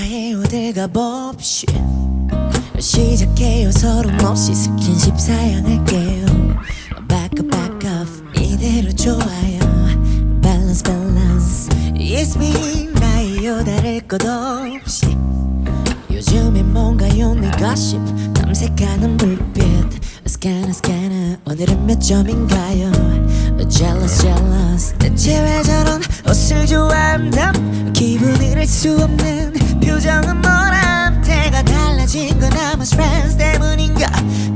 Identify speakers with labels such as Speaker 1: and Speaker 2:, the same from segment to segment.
Speaker 1: 인사해 어딜 가봅시 시작해요. 서로 없이 스킨십 사양할게요. Back up back off 이대로 좋아요. Balance balance. It's me 나예요. 다를 것 없이. 요즘엔 뭔가요? 네 gossip. 탐색하는 불빛. Scanner scanner. 오늘은 몇 점인가요? Jealous jealous. 대체 왜 저런 옷을 좋아한담? 기분을 알 수 없는 표정은 태가 달라진 건 아마 스트레스 때문인가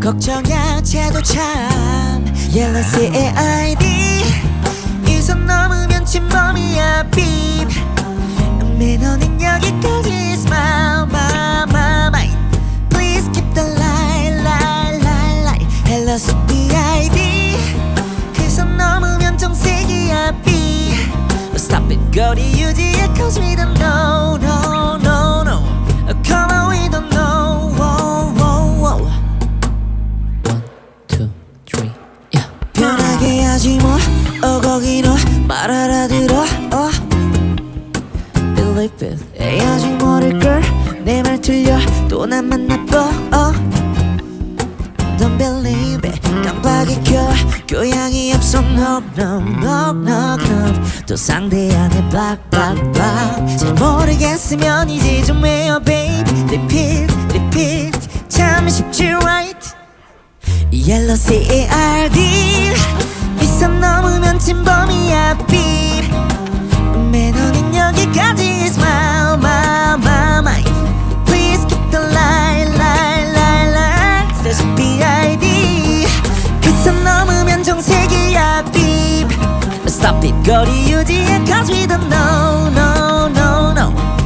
Speaker 1: 걱정 야채도 참 Yellow CAID 이선 넘으면 침범이야 beep 매너는 여기까지 smile my my mind Please keep the light light light light Hello CPID 그선 넘으면 정색이야 B Stop it 거리 유지해 cause we don't know 에이 아직 모를걸 내말 틀려 또 나만 나빠 어 Don't believe it 깜빡이 켜 교양이 없어 no no no no no 또 상대 안에 black black black 잘 모르겠으면 이제 좀 해요 babe repeat repeat 참 쉽지 right Yellow CARD 이선 넘으면 침범이야 beep 선 넘으면 정색이야 beep Stop it 거리 we don't know no no no